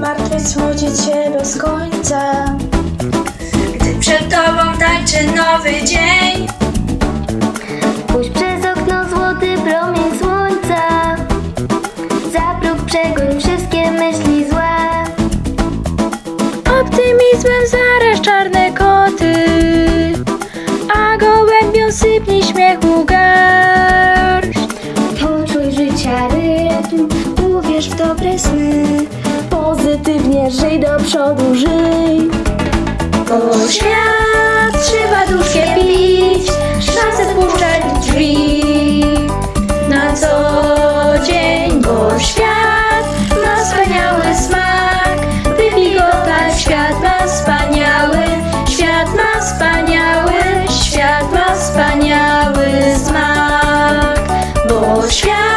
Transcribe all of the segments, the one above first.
martwy smuci cię bez końca Gdy przed tobą tańczy nowy dzień Pójdź przez okno złoty promień słońca. Zaprób przegoń wszystkie myśli złe. Optymizmem zaraz czarne Pozytywnie żyj do przodu, żyj Bo świat trzeba duszkiem pić, szansę wpuszczać w drzwi. Na co dzień, bo świat ma wspaniały smak. Wypij go tak, świat ma wspaniały, świat ma wspaniały, świat ma wspaniały smak. Bo świat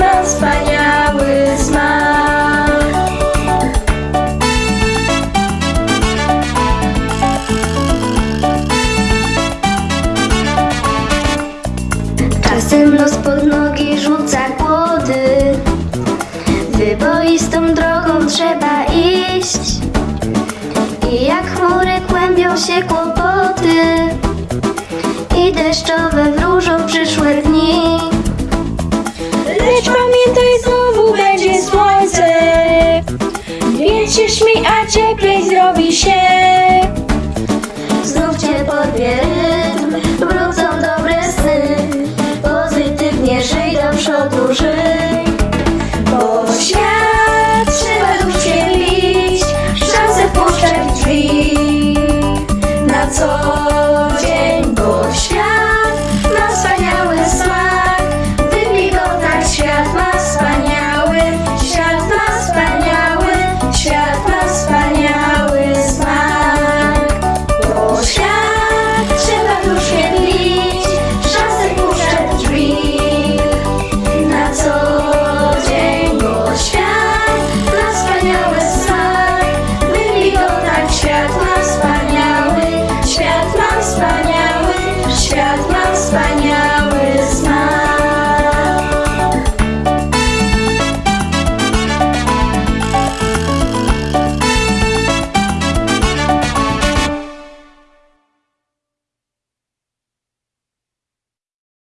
ma wspaniały smak. Czasem los pod nogi rzuca kłody. Wyboistą drogą trzeba iść. I jak chmury kłębią się kłopoty. I deszczowe pamiętaj, znowu będzie słońce, więc się śmiej, a cieplej zrobi się.